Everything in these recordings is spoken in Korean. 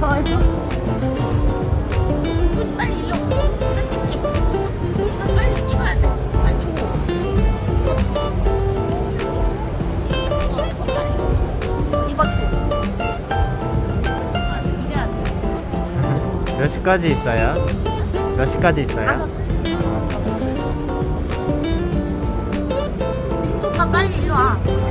저요? 몇 시까지 있어요? 몇 시까지 있어요? 다섯 시. 아, 다섯 시. 빨리 일로 와.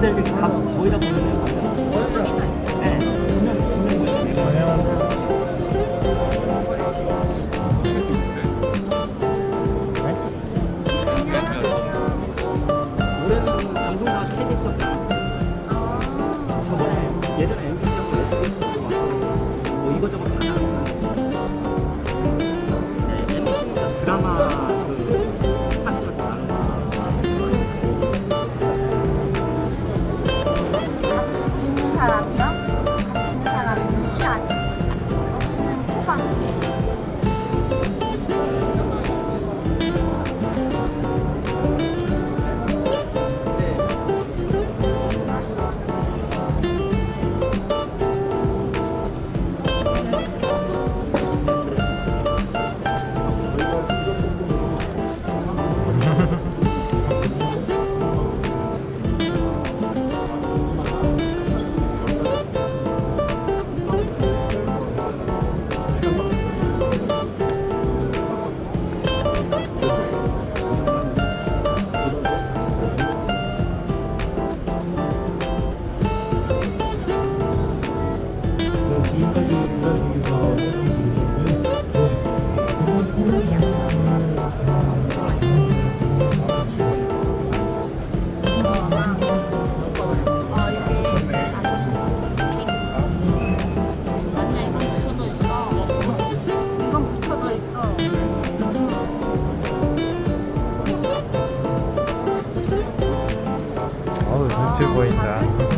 근데 이렇게 다 거의 다 보내네요. 보인다.